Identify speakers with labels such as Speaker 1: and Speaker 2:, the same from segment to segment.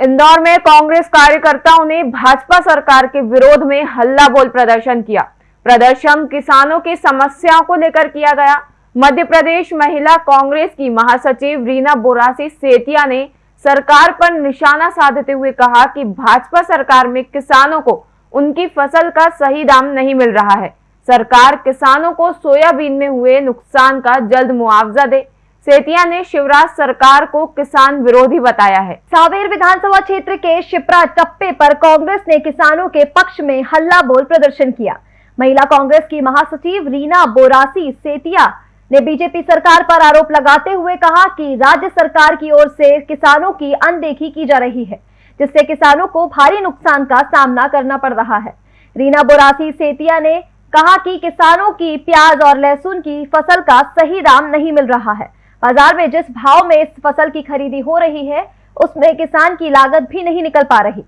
Speaker 1: इंदौर में कांग्रेस कार्यकर्ताओं ने भाजपा सरकार के विरोध में हल्ला बोल प्रदर्शन किया। प्रदर्शन किसानों की समस्याओं को लेकर किया गया। मध्य प्रदेश महिला कांग्रेस की महासचिव रीना बोरासी सेतिया ने सरकार पर निशाना साधते हुए कहा कि भाजपा सरकार में किसानों को उनकी फ़सल का सही दाम नहीं मिल रहा है। सरकार किसानों को सोयाबीन में हुए नुकसान का जल्द मुआवजा दे। सेतिया ने शिवराज सरकार को किसान विरोधी बताया है।
Speaker 2: सावेर विधानसभा क्षेत्र के शिप्रा टप्पे पर कांग्रेस ने किसानों के पक्ष में हल्ला बोल प्रदर्शन किया। महिला कांग्रेस की महासचिव रीना बोरासी सेतिया ने बीजेपी सरकार पर आरोप लगाते हुए कहा कि राज्य सरकार की ओर से किसानों की अनदेखी की जा रही है, जिससे किसानों को भारी नुकसान का सामना करना पड़ रहा है। रीना बोरासी सेतिया ने कहा कि किसानों की प्याज और लहसुन की फ़सल का सही दाम नहीं मिल रहा है। बाज़ार में जिस भाव में इस फ़सल की खरीदी हो रही है, उसमें किसान की लागत भी नहीं निकल पा रही।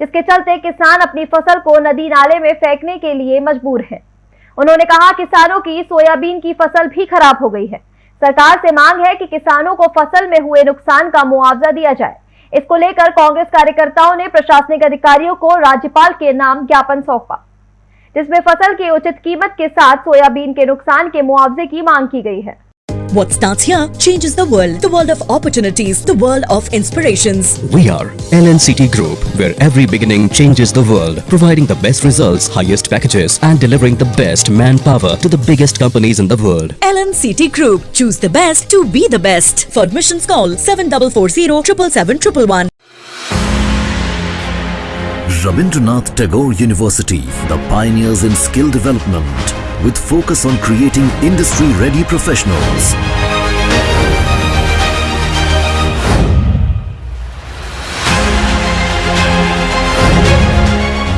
Speaker 2: जिसके चलते किसान अपनी फ़सल को नदी नाले में फेंकने के लिए मजबूर है। उन्होंने कहा, किसानों की सोयाबीन की फ़सल भी खराब हो गई है। सरकार से मांग है कि किसानों को फ़सल में हुए नुकसान का मुआवजा दिया जाए। इसको लेकर कांग्रेस कार्यकर्ताओं ने प्रशासनिक अधिकारियों को राज्यपाल के नाम ज्ञापन सौंपा। जिसमें फ़सल की उचित कीमत के साथ सोयाबीन के नुकसान के मुआवजे की मांग की गई है।
Speaker 3: What starts here changes the world. The world of opportunities. The world of inspirations.
Speaker 4: We are LNCT Group, where every beginning changes the world. Providing the best results, highest packages and delivering the best manpower to the biggest companies in the world.
Speaker 3: LNCT Group. Choose the best to be the best. For admissions call 7440 777
Speaker 5: Rabindranath Tagore University, the pioneers in skill development with focus on creating industry-ready professionals.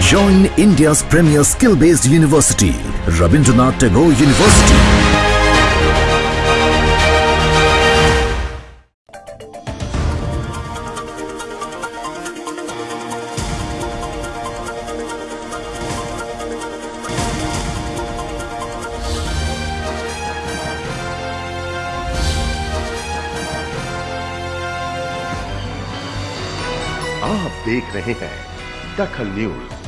Speaker 5: Join India's premier skill-based university, Rabindranath Tagore University.
Speaker 6: आप देख रहे हैं दखल news.